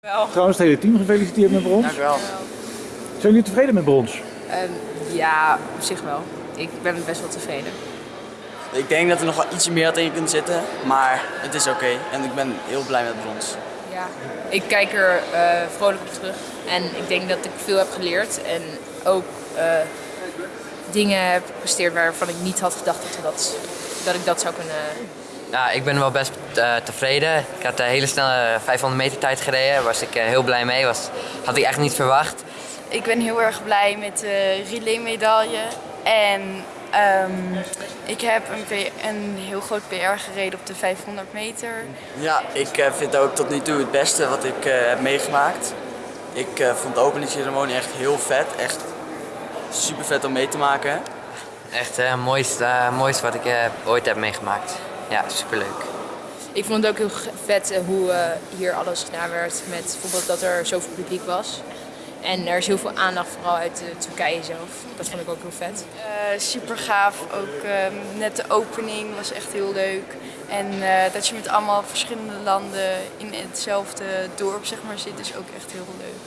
Wel. Trouwens, het hele team gefeliciteerd met brons. Dank u wel. Zijn jullie tevreden met brons? Ehm, ja, op zich wel. Ik ben best wel tevreden. Ik denk dat er nog wel ietsje meer had in kunnen zitten, maar het is oké. En ik ben heel blij met brons. Ja. Ik kijk er eh, vrolijk op terug. En ik denk dat ik veel heb geleerd. En ook eh, dingen heb gepresteerd waarvan ik niet had gedacht dat, dat, dat ik dat zou kunnen. Ja, ik ben wel best eh, tevreden. Ik had een hele snelle 500 meter tijd gereden. Daar was ik eh, heel blij mee. Was, had ik echt niet verwacht. Ik ben heel erg blij met de relay-medaille. En ehm, ik heb een, een heel groot PR gereden op de 500 meter. Ja, ik eh, vind ook tot nu toe het beste wat ik eh, heb meegemaakt. Ik eh, vond de openingsceremonie echt heel vet. Echt super vet om mee te maken. Echt het mooiste, eh, mooiste wat ik eh, ooit heb meegemaakt. Ja, superleuk. Ik vond het ook heel vet eh, hoe eh, hier alles gedaan werd. Met bijvoorbeeld dat er zoveel publiek was. En er is heel veel aandacht, vooral uit eh, Turkije zelf. Dat vond ik ook heel vet. super gaaf. Ook ehm, net de opening was echt heel leuk. En eh, dat je met allemaal verschillende landen in hetzelfde dorp zeg maar, zit, is ook echt heel leuk.